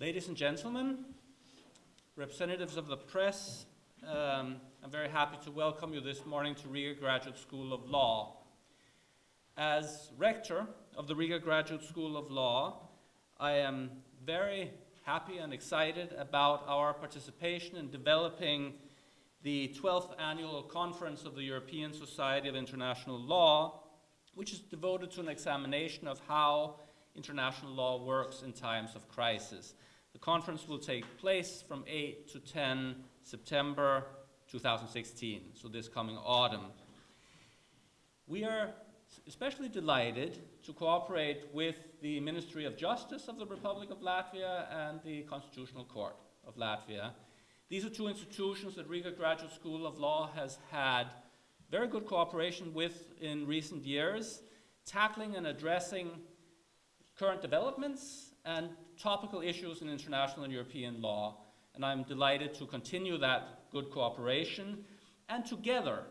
Ladies and gentlemen, representatives of the press, um, I'm very happy to welcome you this morning to Riga Graduate School of Law. As rector of the Riga Graduate School of Law, I am very happy and excited about our participation in developing the 12th annual conference of the European Society of International Law, which is devoted to an examination of how international law works in times of crisis. The conference will take place from 8 to 10 September 2016, so this coming autumn. We are especially delighted to cooperate with the Ministry of Justice of the Republic of Latvia and the Constitutional Court of Latvia. These are two institutions that Riga Graduate School of Law has had very good cooperation with in recent years, tackling and addressing current developments and topical issues in international and European law. And I'm delighted to continue that good cooperation and together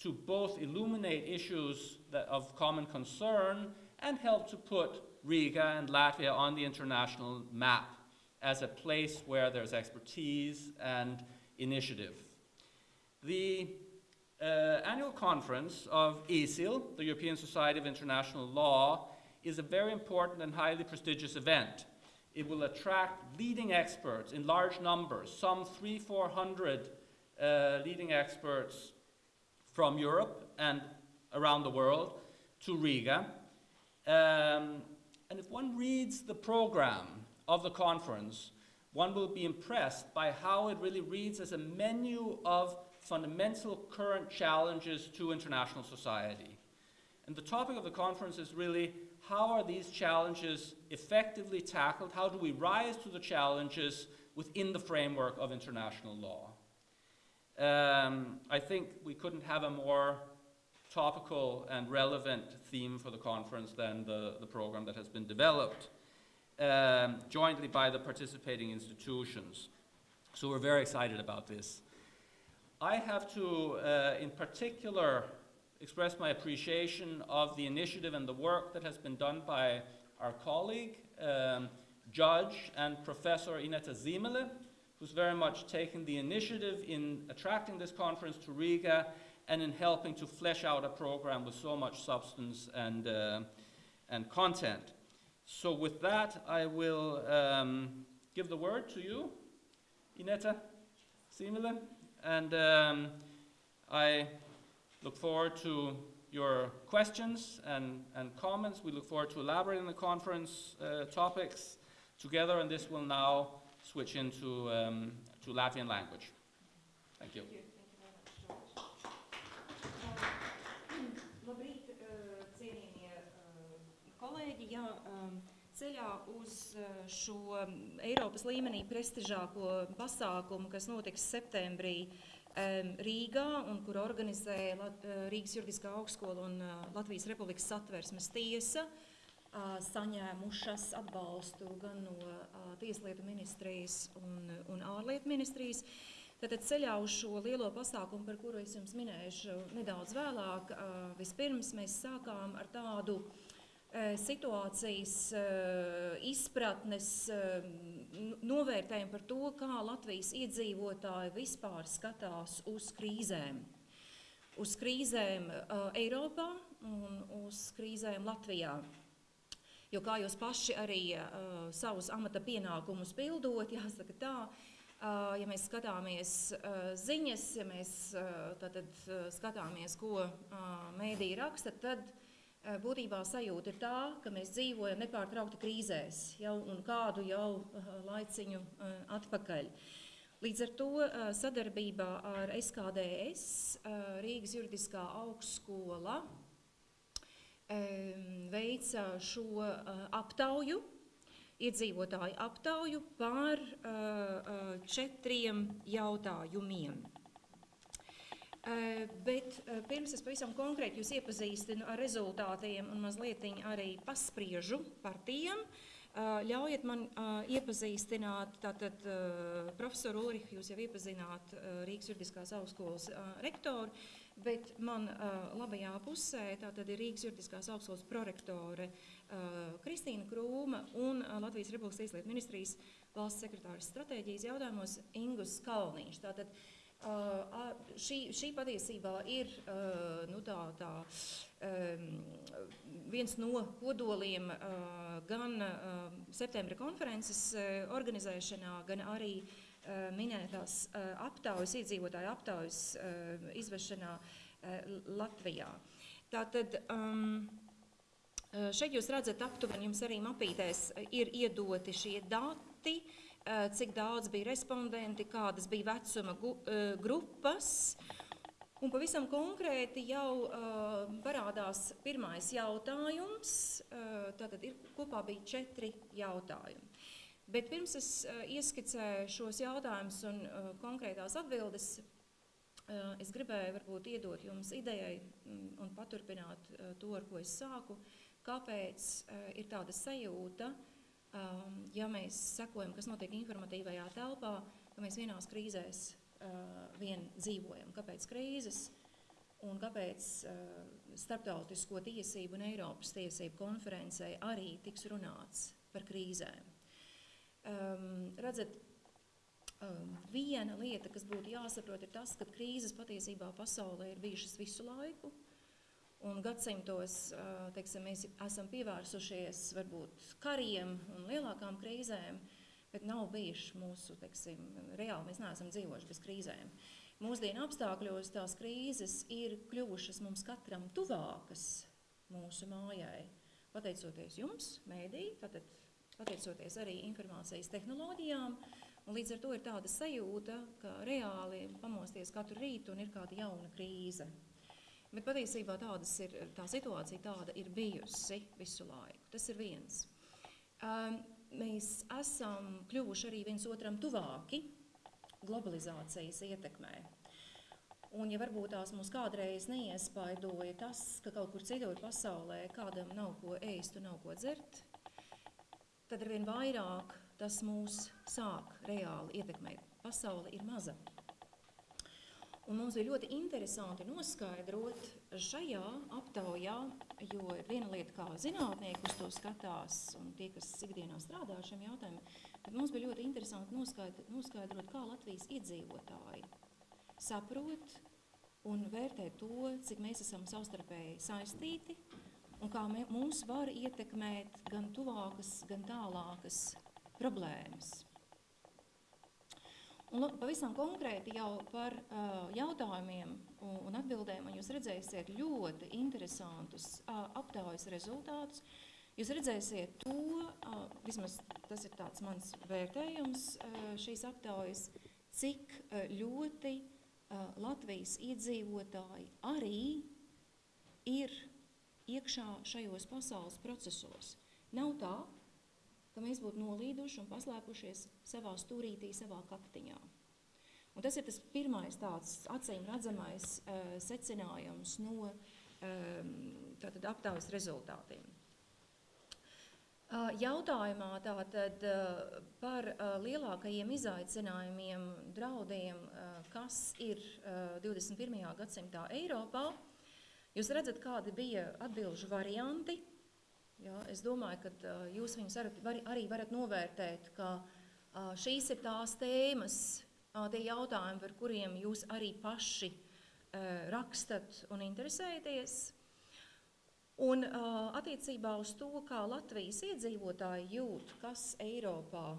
to both illuminate issues of common concern and help to put Riga and Latvia on the international map as a place where there's expertise and initiative. The uh, annual conference of ESIL, the European Society of International Law, is a very important and highly prestigious event. It will attract leading experts in large numbers, some three, four hundred uh, leading experts from Europe and around the world to Riga. Um, and if one reads the program of the conference, one will be impressed by how it really reads as a menu of fundamental current challenges to international society. And the topic of the conference is really how are these challenges effectively tackled? How do we rise to the challenges within the framework of international law? Um, I think we couldn't have a more topical and relevant theme for the conference than the, the program that has been developed um, jointly by the participating institutions. So we're very excited about this. I have to, uh, in particular, express my appreciation of the initiative and the work that has been done by our colleague, um, Judge and Professor Ineta Zimele, who's very much taken the initiative in attracting this conference to Riga and in helping to flesh out a program with so much substance and, uh, and content. So with that, I will um, give the word to you, Ineta Zimele, and um, I look forward to your questions and, and comments. We look forward to elaborating the conference uh, topics together, and this will now switch into um, to Latvian language. Thank you. Thank you. Jā, ceļā uz šo Eiropas līmenī prestižāko pasākumu, kas notiks septembrī Rīgā un kur organizē Rīgas juridiskā augstskola un Latvijas Republikas satversmes tiesa, saņēmušas atbalstu gan no Tieslietu ministrijas un, un ārlietu ministrijas. Tātad ceļā uz šo lielo pasākumu, par kuru es jums minēšu nedaudz vēlāk, vispirms mēs sākām ar tādu situācijas izpratnes novērtējumu par to, kā Latvijas iedzīvotāji vispār skatās uz krīzēm. Uz krīzēm Eiropā un uz krīzēm Latvijā. Jo kā jūs paši arī savus amata pienākumus pildot, jāsaka tā, ja mēs skatāmies ziņas, ja mēs tātad, skatāmies, ko mēdī raksta, tad Eh, būtībā sajūta ir tā, ka mēs dzīvojam nepārtraukti krīzēs jau un kādu jau eh, laiciņu eh, atpakaļ. Līdz ar to sadarbībā ar SKDS Rīgas juridiskā augstskola veica šo aptauju, iedzīvotāju aptauju par četriem jautājumiem. Eh, bet eh, pirms es pavisam konkrēti jūs iepazīstinu ar rezultātiem un mazliet arī paspriežu par tiem, eh, ļaujiet man iepazīstināt, tātad profesoru Ulrihu jūs jau iepazināt Rīgas juridiskās augstskolas rektoru, Bet man labajā pusē tātad ir Rīgas juridiskās augstskolas prorektore Kristīna Krūma un Latvijas Republikas Tieslietu ministrijas valsts sekretārs stratēģijas jautājumos Ingus Kalniņš. Tātad šī, šī patiesībā ir uh, nu tā, tā, um, viens no kodoliem uh, gan uh, septembra konferences uh, organizēšanā, gan arī uh, minētās aptaujas, iedzīvotāju aptaujas izvešanā Latvijā. Tātad, um, šeit jūs redzat aptuveni, jums arī mapītēs ir iedoti šie dati, cik daudz bija respondenti, kādas bija vecuma grupas, Un pavisam konkrēti jau uh, parādās pirmais jautājums. Uh, tātad ir, kopā bija četri jautājumi. Bet pirms es uh, ieskicēju šos jautājumus un uh, konkrētās atbildes, uh, es gribēju varbūt iedot jums idejai um, un paturpināt uh, to, ar ko es sāku, kāpēc uh, ir tāda sajūta, um, ja mēs sekojam, kas notiek informatīvajā telpā, ka mēs vienās krīzēs uh, vien dzīvojam. Kāpēc krīzes? Un kāpēc uh, starptautisko tiesību un Eiropas tiesību konferencē arī tiks runāts par krīzēm? um, redzat, um, viena lieta, kas būtu jāsaprot, ir tas, ka krīzes patiesībā pasaulē ir bijušas visu laiku. Un gadsimtos teiksim, mēs esam pievērsušies varbūt kariem un lielākām krīzēm, bet nav bijuši mūsu, teiksim, reāli mēs neesam dzīvojuši bez krīzēm. Mūsdienu apstākļos tās krīzes ir kļuvušas mums katram tuvākas mūsu mājai. Pateicoties jums, mēdī, tātad pateicoties arī informācijas tehnoloģijām. Un līdz ar to ir tāda sajūta, ka reāli pamosties katru rītu un ir kāda jauna krīze. Bet patiesībā ir, tā situācija tāda ir bijusi visu laiku. Tas ir viens. Um, mēs esam kļuvuši arī viens otram tuvāki globalizācijas ietekmē. Un, ja varbūt tās mums kādreiz neiespaidoja tas, ka kaut kur citur pasaulē kādam nav ko ēst un nav ko dzert, tad arvien vairāk tas mūs sāk reāli ietekmēt. Pasaule ir maza. Un mums bija ļoti interesanti noskaidrot šajā aptaujā, jo viena lieta, kā zinātnieki uz to skatās, un tie, kas ikdienā strādā ar šiem jautājumiem, bet mums bija ļoti interesanti noskaidrot, noskaidrot kā Latvijas iedzīvotāji saprot un vērtē to, cik mēs esam savstarpēji saistīti un kā mums var ietekmēt gan tuvākas, gan tālākas problēmas. Un, pavisam konkrēti jau par uh, jautājumiem un, un atbildēm, un jūs redzēsiet ļoti interesantus uh, aptaujas rezultātus. Jūs redzēsiet to, uh, vismaz tas ir tāds mans vērtējums uh, šīs aptaujas, cik uh, ļoti uh, Latvijas iedzīvotāji arī ir iekšā šajos pasaules procesos. Nav tā, ka mēs būtu nolīduši un paslēpušies savā stūrītī, savā kaktiņā. Un tas ir tas pirmais tāds acīm redzamais uh, secinājums no um, aptaujas rezultātiem. Uh, jautājumā tātad uh, par uh, lielākajiem izaicinājumiem, draudiem, uh, kas ir uh, 21. gadsimtā Eiropā, uh, Jūs redzat, kādi bija atbilžu varianti. Jā, es domāju, ka jūs viņus var, arī varat novērtēt, ka šīs ir tās tēmas, tie jautājumi, par kuriem jūs arī paši rakstat un interesēties. Un attiecībā uz to, kā Latvijas iedzīvotāji jūt, kas Eiropā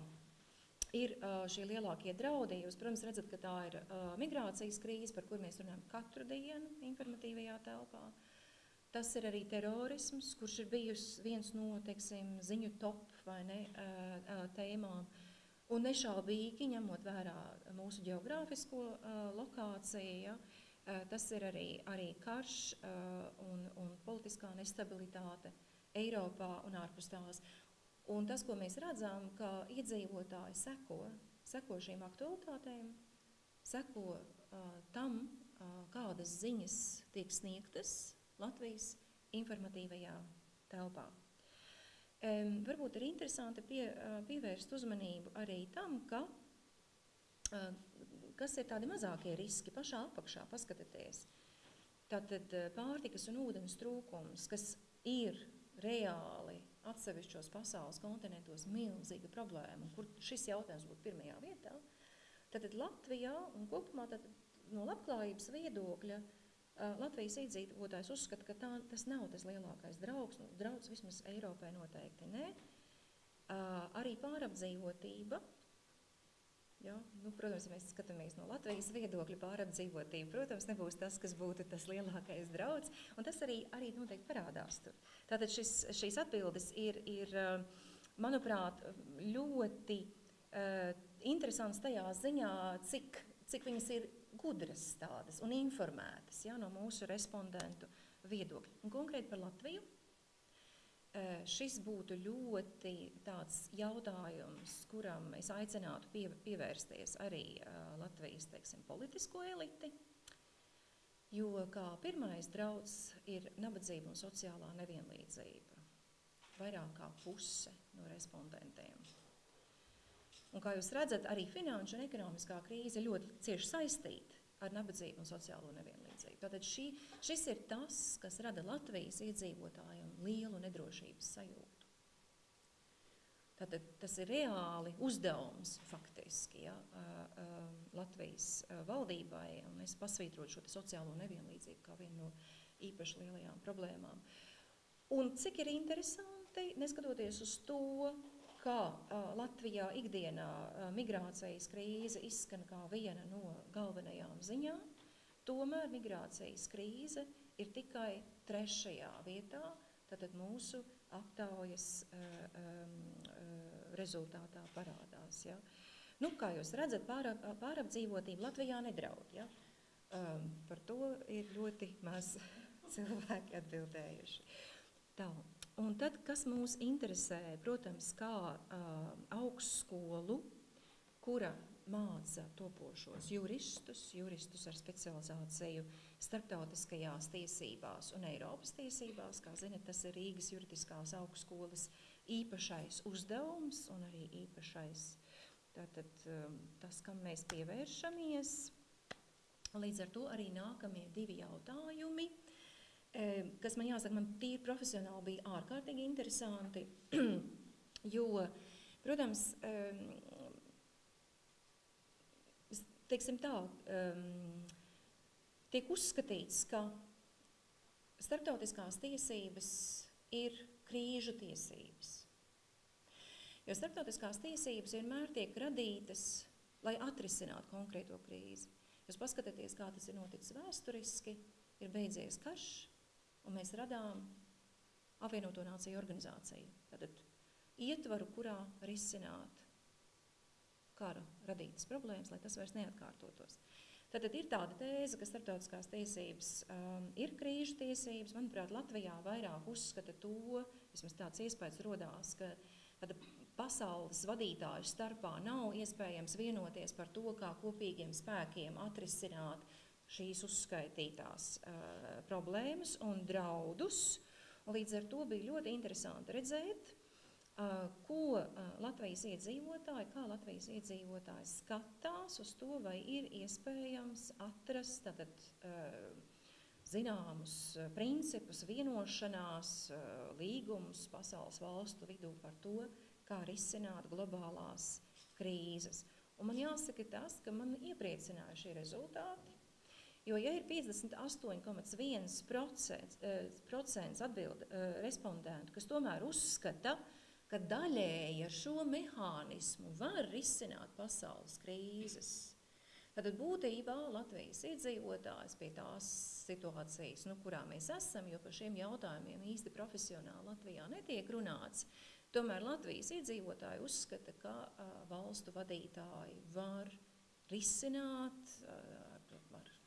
ir šie lielākie draudi. Jūs, protams, redzat, ka tā ir migrācijas krīze, par kur mēs runājam katru dienu informatīvajā telpā. Tas ir arī terorisms, kurš ir bijis viens no teiksim, ziņu top ne, tēmām. Un nešaubīgi, ņemot vērā mūsu geogrāfisko lokāciju, ja, tas ir arī, arī karš un, un politiskā nestabilitāte Eiropā un ārpus tās. Un tas, ko mēs redzam, ka iedzīvotāji seko, seko šīm aktualitātēm, seko uh, tam, uh, kādas ziņas tiek sniegtas Latvijas informatīvajā telpā. Um, varbūt ir interesanti pie, uh, pievērst uzmanību arī tam, ka, uh, kas ir tādi mazākie riski pašā apakšā, paskatieties. Tātad pārtikas un ūdens trūkums, kas ir reāli atsevišķos pasaules kontinentos milzīga problēma, kur šis jautājums būtu pirmajā vietā, tad Latvijā un kopumā tad, no labklājības viedokļa uh, Latvijas iedzīvotājs uzskata, ka tā, tas nav tas lielākais draugs, nu, draugs vismaz Eiropai noteikti nē. Uh, arī pārapdzīvotība, Ja? Nu, protams, ja mēs skatāmies no Latvijas viedokļa, pārapdzīvotība, protams, nebūs tas, kas būtu tas lielākais draudz, un tas arī, arī noteikti parādās tur. Tātad šis, šīs atbildes ir, ir, manuprāt, ļoti uh, interesants tajā ziņā, cik, cik viņas ir gudras tādas un informētas ja, no mūsu respondentu viedokļa. Un konkrēti par Latviju šis būtu ļoti tāds jautājums, kuram es aicinātu pie, pievērsties arī Latvijas, teiksim, politisko eliti, jo kā pirmais draudz ir nabadzība un sociālā nevienlīdzība. Vairāk kā puse no respondentiem. Un kā jūs redzat, arī finanšu un ekonomiskā krīze ļoti cieši saistīta ar nabadzību un sociālo nevienlīdzību. Tātad šī, šis ir tas, kas rada Latvijas iedzīvotājiem lielu nedrošības sajūtu. Tātad tas ir reāli uzdevums faktiski ja, Latvijas valdībai, un es pasvītrotu šo sociālo nevienlīdzību kā vienu no īpaši lielajām problēmām. Un cik ir interesanti, neskatoties uz to, kā uh, Latvijā ikdienā uh, migrācijas krīze izskan kā viena no galvenajām ziņām, tomēr migrācijas krīze ir tikai trešajā vietā, tātad mūsu aptaujas uh, um, rezultātā parādās. Ja? Nu, kā jūs redzat, pārap, pārapdzīvotība Latvijā nedraud. Ja? Um, par to ir ļoti maz cilvēki atbildējuši. Tā. Un tad, kas mūs interesē, protams, kā uh, augstskolu, kura māca topošos juristus, juristus ar specializāciju starptautiskajās tiesībās un Eiropas tiesībās. Kā zinat, tas ir Rīgas juridiskās augstskolas īpašais uzdevums un arī īpašais tātad, um, tas, kam mēs pievēršamies. Līdz ar to arī nākamie divi jautājumi kas man jāsaka, man tīri profesionāli bija ārkārtīgi interesanti, jo, protams, teiksim tā, tiek uzskatīts, ka starptautiskās tiesības ir krīžu tiesības. Jo starptautiskās tiesības vienmēr tiek radītas, lai atrisinātu konkrēto krīzi. Jūs paskatieties, kā tas ir noticis vēsturiski, ir beidzies karš, un mēs radām apvienoto nāciju organizāciju. Tātad ietvaru, kurā risināt kara radītas problēmas, lai tas vairs neatkārtotos. Tātad ir tāda tēze, ka starptautiskās tiesības um, ir krīžu tiesības. Manuprāt, Latvijā vairāk uzskata to, vismaz tāds iespējas rodās, ka tāda pasaules vadītāju starpā nav iespējams vienoties par to, kā kopīgiem spēkiem atrisināt šīs uzskaitītās uh, problēmas un draudus. Līdz ar to bija ļoti interesanti redzēt, uh, ko uh, Latvijas iedzīvotāji, kā Latvijas iedzīvotāji skatās uz to, vai ir iespējams atrast tātad, zināmus principus, vienošanās, līgumus pasaules valstu vidū par to, kā risināt globālās krīzes. Un man jāsaka tas, ka man iepriecināja šie rezultāti, Jo, ja ir 58,1% eh, atbild eh, respondentu, kas tomēr uzskata, ka daļēji ar šo mehānismu var risināt pasaules krīzes, tad būtībā Latvijas iedzīvotājs pie tās situācijas, nu, kurā mēs esam, jo par šiem jautājumiem īsti profesionāli Latvijā netiek runāts, tomēr Latvijas iedzīvotāji uzskata, ka uh, valstu vadītāji var risināt uh,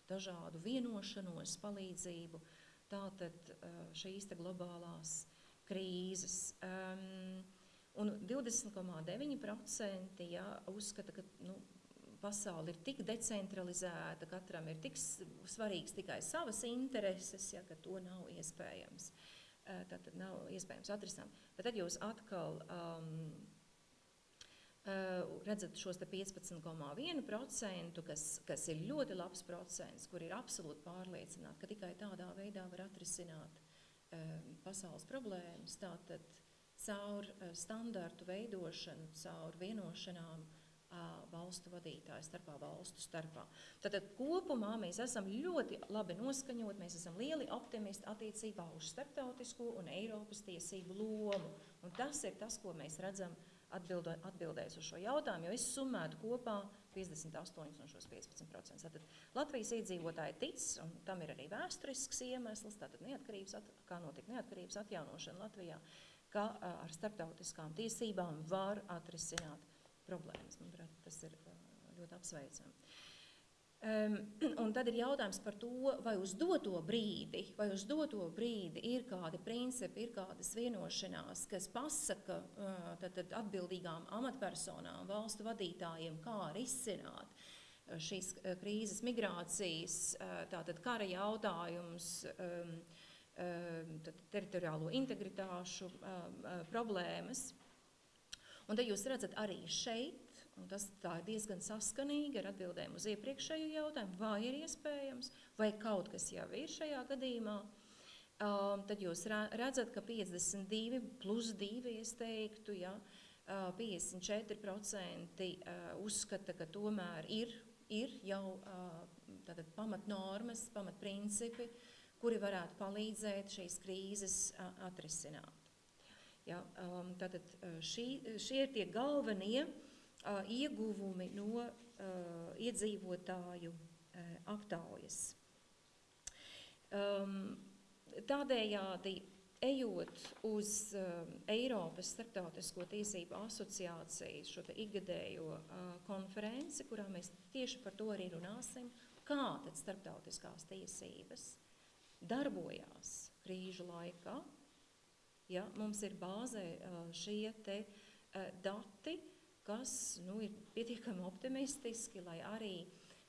dažādu vienošanos, palīdzību, tātad šīs globālās krīzes. Um, un 20,9% ja, uzskata, ka nu, pasaule ir tik decentralizēta, katram ir tik svarīgs tikai savas intereses, ja, ka to nav iespējams. Tātad nav iespējams atrisināt. Bet tad jūs atkal um, redzat šos te 15,1%, kas, kas ir ļoti labs procents, kur ir absolūti pārliecināti, ka tikai tādā veidā var atrisināt uh, pasaules problēmas. Tātad caur uh, standartu veidošanu, caur vienošanām uh, valstu vadītāju starpā, valstu starpā. Tātad kopumā mēs esam ļoti labi noskaņot, mēs esam lieli optimisti attiecībā uz starptautisko un Eiropas tiesību lomu. Un tas ir tas, ko mēs redzam atbildo, atbildējis uz šo jautājumu, jo es summētu kopā 58 un šos 15%. Tātad Latvijas iedzīvotāji tic, un tam ir arī vēsturisks iemesls, tātad neatkarības, at, kā notika neatkarības atjaunošana Latvijā, ka ar starptautiskām tiesībām var atrisināt problēmas. Manuprāt, tas ir ļoti apsveicami. Un tad ir jautājums par to, vai uz doto brīdi, vai uz doto brīdi ir kādi principi, ir kādas vienošanās, kas pasaka tad, tad atbildīgām amatpersonām, valstu vadītājiem, kā risināt šīs krīzes, migrācijas, tātad kara jautājums, um, um, teritoriālo integritāšu problēmas. Un te jūs redzat arī šeit Un tas ir diezgan saskanīgi ar atbildēm uz iepriekšējo jautājumu, vai ir iespējams, vai kaut kas jau ir šajā gadījumā. Um, tad jūs redzat, ka 52 plus 2, es teiktu, ja, uh, 54% uh, uzskata, ka tomēr ir, ir jau uh, pamatnormas, pamatprincipi, kuri varētu palīdzēt šīs krīzes uh, atrisināt. Ja, um, tātad uh, šī, šie ir tie galvenie uh, ieguvumi no iedzīvotāju aptaujas. Tādējādi, ejot uz Eiropas Startautisko tiesību asociācijas šo ikgadējo konferenci, kurā mēs tieši par to arī runāsim, kā tad starptautiskās tiesības darbojās krīžu laikā. Ja, mums ir bāzē šie te dati, kas nu, ir pietiekami optimistiski, lai arī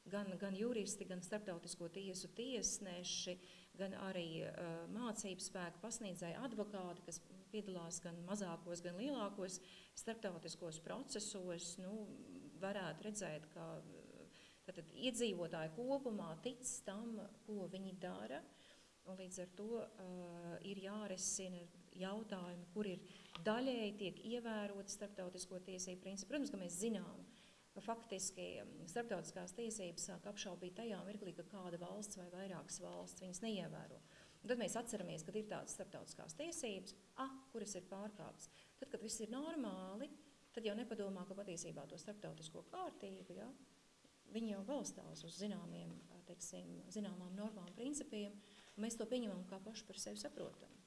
gan, gan juristi, gan starptautisko tiesu tiesneši, gan arī uh, mācību spēku pasniedzēji advokāti, kas piedalās gan mazākos, gan lielākos starptautiskos procesos, nu, varētu redzēt, ka tātad, iedzīvotāji kopumā tic tam, ko viņi dara, un līdz ar to uh, ir jārisina jautājumi, kur ir daļēji tiek ievēroti starptautisko tiesību principi. Protams, ka mēs zinām, ka faktiski um, starptautiskās tiesības sāk apšaubīt tajā mirklī, ka kāda valsts vai vairākas valsts viņas neievēro. Un tad mēs atceramies, ka ir tādas starptautiskās tiesības, ah, kuras ir pārkāptas. Tad, kad viss ir normāli, tad jau nepadomā, ka patiesībā to starptautisko kārtību, ja, viņi jau balstās uz zināmiem, teiksim, zināmām normām, principiem, mēs to pieņemam kā paši par sevi saprotam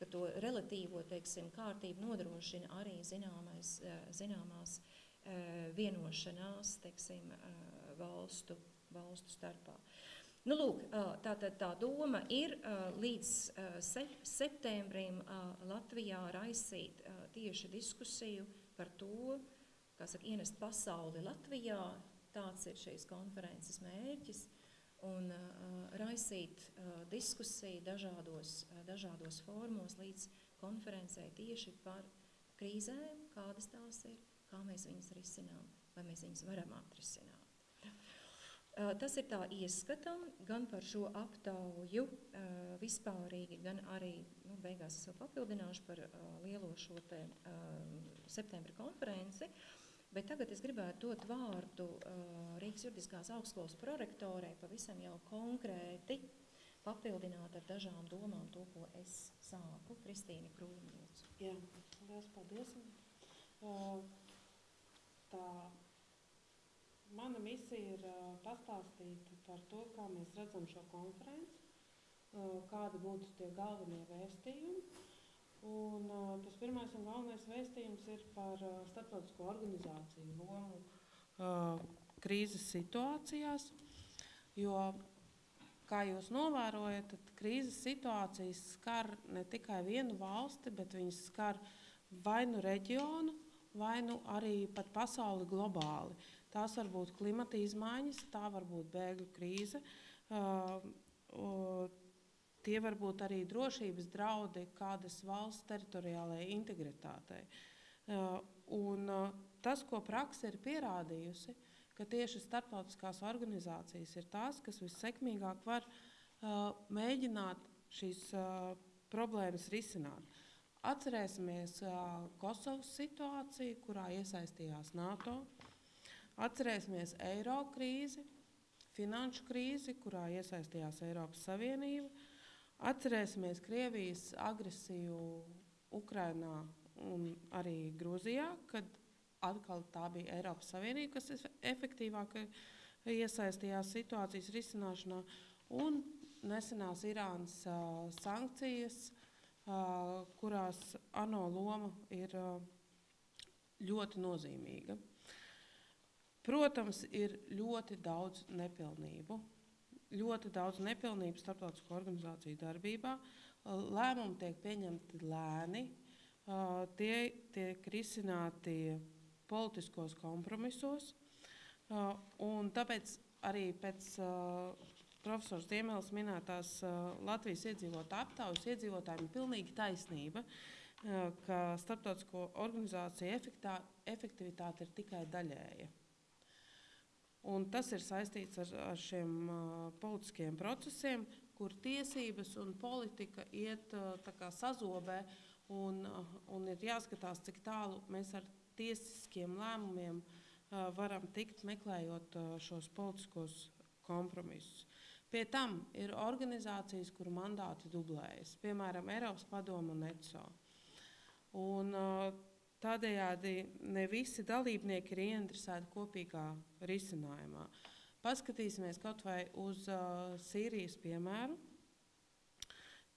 ka to relatīvo teiksim, kārtību nodrošina arī zināmais, eh, zināmās eh, vienošanās teiksim, eh, valstu, valstu starpā. Nu, lūk, tā, tā, tā doma ir līdz septembrim Latvijā raisīt tieši diskusiju par to, kā saka, ienest pasauli Latvijā. Tāds ir šīs konferences mērķis un uh, raisīt uh, diskusiju dažādos, uh, dažādos formos līdz konferencē tieši par krīzēm, kādas tās ir, kā mēs viņas risinām, vai mēs viņas varam atrisināt. Tas ir tā ieskatam gan par šo aptauju vispārīgi, gan arī, nu, beigās es vēl papildināšu par lielo šo te septembra konferenci. Bet tagad es gribētu dot vārdu uh, Rīgas juridiskās augstskolas prorektorei pavisam jau konkrēti papildināt ar dažām domām to, ko es sāku. Kristīna Krūmlūdzu. Jā, liels paldies. Uh, tā mana misija ir uh, pastāstīt par to, kā mēs redzam šo konferenci, kādi būtu tie galvenie vēstījumi Un, tas pirmais un galvenais vēstījums ir par starptautisko organizāciju lomu krīzes situācijās. Jo, kā jūs novērojat, tad krīzes situācijas skar ne tikai vienu valsti, bet viņas skar vai nu reģionu, vai nu arī pat pasauli globāli. Tās var būt klimata izmaiņas, tā var būt bēgļu krīze. Uh, uh, Tie var būt arī drošības draudi kādas valsts teritoriālajai integritātei. Uh, un uh, tas, ko praksa ir pierādījusi, ka tieši starptautiskās organizācijas ir tās, kas vissekmīgāk var uh, mēģināt šīs problēmas risināt. Atcerēsimies Kosovas situāciju, kurā iesaistījās NATO. Atcerēsimies eiro krīzi, finanšu krīzi, kurā iesaistījās Eiropas Savienība. Atcerēsimies Krievijas agresiju Ukrainā un arī Grūzijā, kad atkal tā bija Eiropas Savienība, kas ef- efektīvāk iesaistījās situācijas risināšanā, un nesenās Irānas uh, sankcijas, uh, kurās ANO loma ir uh, ļoti nozīmīga. Protams, ir ļoti daudz nepilnību. Ļoti daudz nepilnību starptautisko organizāciju darbībā. Lēmumi tiek pieņemti lēni, tie tiek risināti politiskos kompromisos. Un tāpēc arī pēc profesors Diemēls minētās Latvijas iedzīvotāju aptaujas iedzīvotājiem pilnīgi taisnība, ka starptautisko organizāciju efektivitāte ir tikai daļēja. Un tas ir saistīts ar, ar šiem uh, politiskiem procesiem, kur tiesības un politika iet uh, sazobē, un, uh, un ir jāskatās, cik tālu mēs ar tiesiskiem lēmumiem uh, varam tikt, meklējot uh, šos politiskos kompromisus. Pie tam ir organizācijas, kuru mandāti dublējas, piemēram, Eiropas Padoma un ECO. Un, uh, Tādējādi ne visi dalībnieki ir ieinteresēti kopīgā risinājumā. Paskatīsimies kaut vai uz uh, Sīrijas piemēru,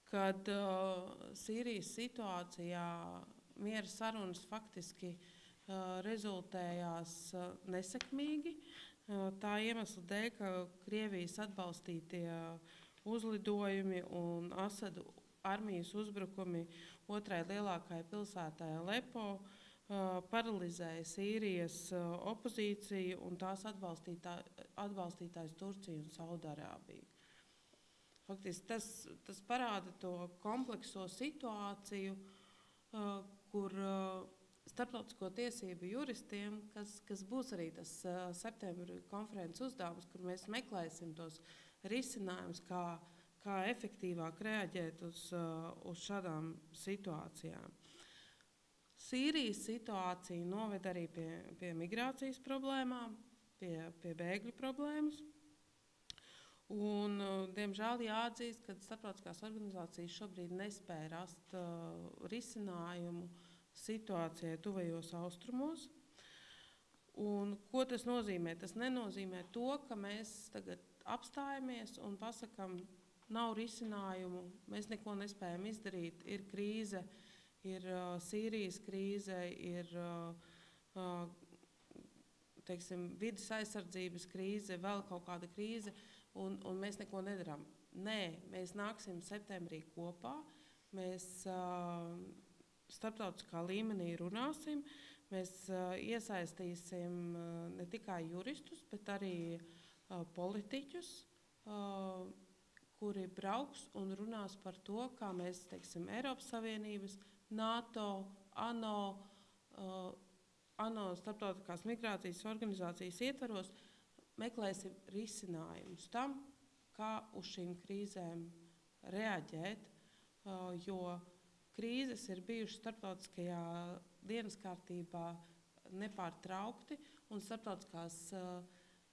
kad uh, Sīrijas situācijā miera sarunas faktiski uh, rezultējās uh, nesekmīgi. Uh, tā iemesla dēļ, ka Krievijas atbalstītie uh, uzlidojumi un Asadu armijas uzbrukumi otrai lielākajai pilsētai Alepo uh, paralizēja Sīrijas uh, opozīciju un tās atbalstītā, atbalstītājs Turciju un Saudārābiju. Faktiski tas, tas parāda to komplekso situāciju, uh, kur uh, starptautisko tiesību juristiem, kas, kas būs arī tas uh, septembra konferences uzdevums, kur mēs meklēsim tos risinājumus, kā, kā efektīvāk reaģēt uz, uh, uz šādām situācijām. Sīrijas situācija noved arī pie, pie migrācijas problēmām, pie, pie bēgļu problēmas. Un, uh, diemžēl jāatzīst, ka starptautiskās organizācijas šobrīd nespēja rast uh, risinājumu situācijai tuvajos austrumos. Un, ko tas nozīmē? Tas nenozīmē to, ka mēs tagad apstājamies un pasakām, nav risinājumu, mēs neko nespējam izdarīt, ir krīze, ir uh, Sīrijas krīze, ir uh, uh, teiksim, vidas aizsardzības krīze, vēl kaut kāda krīze, un, un mēs neko nedarām. Nē, mēs nāksim septembrī kopā, mēs uh, starptautiskā līmenī runāsim, mēs uh, iesaistīsim ne tikai juristus, bet arī politiķus, kuri brauks un runās par to, kā mēs, teiksim, Eiropas Savienības, NATO, ANO, uh, ANO starptautiskās migrācijas organizācijas ietvaros meklēsim risinājumus tam, kā uz šīm krīzēm reaģēt, uh, jo krīzes ir bijušas starptautiskajā dienas kārtībā nepārtraukti, un starptautiskās, uh,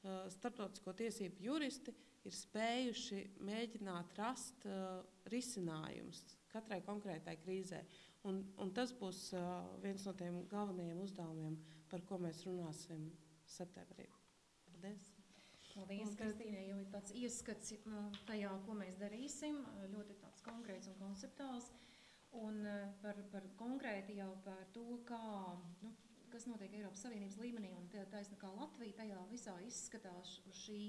uh, starptautisko tiesību juristi ir spējuši mēģināt rast uh, risinājumus katrai konkrētai krīzē. Un, un tas būs uh, viens no tiem galvenajiem uzdevumiem, par ko mēs runāsim septembrī. Paldies! Paldies, Kristīne, jau ir tāds ieskats uh, tajā, ko mēs darīsim, uh, ļoti tāds konkrēts un konceptuāls. Un uh, par, par konkrēti jau par to, kā, nu, kas notiek Eiropas Savienības līmenī un tā- taisna kā Latvija tajā visā izskatās uz šī,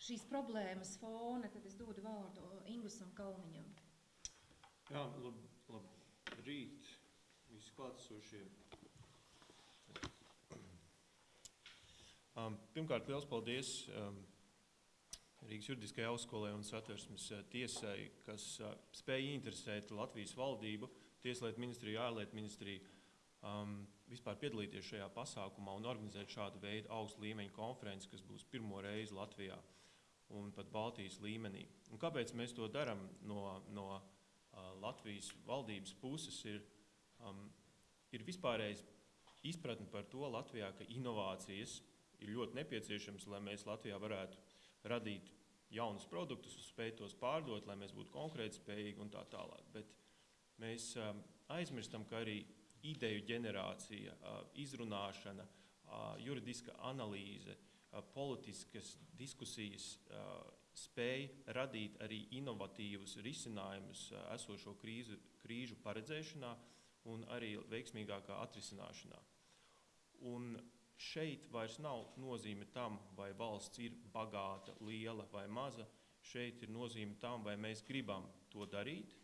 šīs problēmas fona, tad es dodu vārdu Ingusam Kalniņam. Jā, lab, labrīt, visi klātesošie. Um, pirmkārt, liels paldies um, Rīgas juridiskajai augstskolai un satversmes uh, tiesai, kas uh, spēja interesēt Latvijas valdību, Tieslietu ministriju, ārlietu ministriju um, vispār piedalīties šajā pasākumā un organizēt šādu veidu augstu līmeņu konferenci, kas būs pirmo reizi Latvijā un pat Baltijas līmenī. Un kāpēc mēs to darām no, no uh, Latvijas valdības puses? Ir, um, ir vispārējais izpratne par to Latvijā, ka inovācijas ir ļoti nepieciešamas, lai mēs Latvijā varētu radīt jaunus produktus, spēt tos pārdot, lai mēs būtu konkurētspējīgi un tā tālāk. Bet mēs um, aizmirstam, ka arī ideju ģenerācija, uh, izrunāšana, uh, juridiska analīze, politiskas diskusijas spēja radīt arī inovatīvus risinājumus esošo krīzu, krīžu paredzēšanā un arī veiksmīgākā atrisināšanā. Un šeit vairs nav nozīme tam, vai valsts ir bagāta, liela vai maza. Šeit ir nozīme tam, vai mēs gribam to darīt.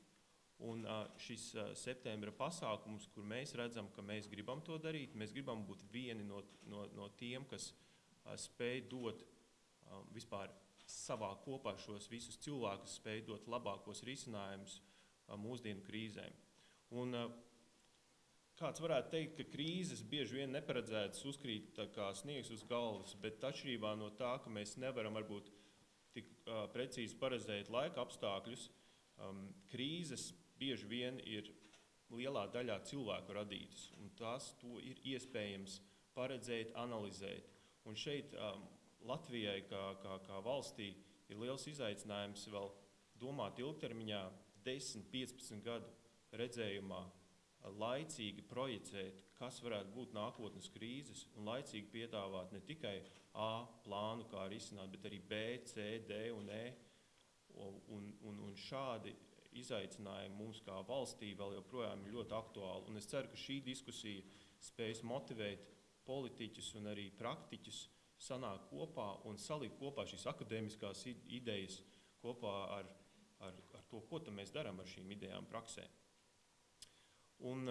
Un šis septembra pasākums, kur mēs redzam, ka mēs gribam to darīt, mēs gribam būt vieni no, no, no tiem, kas uh, spēj dot vispār savā kopā šos visus cilvēkus, spēj dot labākos risinājumus mūsdienu krīzēm. Un, Kāds varētu teikt, ka krīzes bieži vien neparedzētas uzkrīt kā sniegs uz galvas, bet atšķirībā no tā, ka mēs nevaram varbūt tik uh, precīzi paredzēt laika apstākļus, um, krīzes bieži vien ir lielā daļā cilvēku radītas, un tās to ir iespējams paredzēt, analizēt. Un šeit um, Latvijai kā, kā, kā valstī ir liels izaicinājums vēl domāt ilgtermiņā, 10, 15 gadu redzējumā, laicīgi projicēt, kas varētu būt nākotnes krīzes, un laicīgi piedāvāt ne tikai A plānu, kā risināt, bet arī B, C, D un E. Un, un, un šādi izaicinājumi mums kā valstī vēl joprojām ir ļoti aktuāli. Un es ceru, ka šī diskusija spēs motivēt politiķus un arī praktiķus sanākt kopā un salikt kopā šīs akadēmiskās idejas kopā ar, ar, ar to, ko mēs darām ar šīm idejām praksē. Un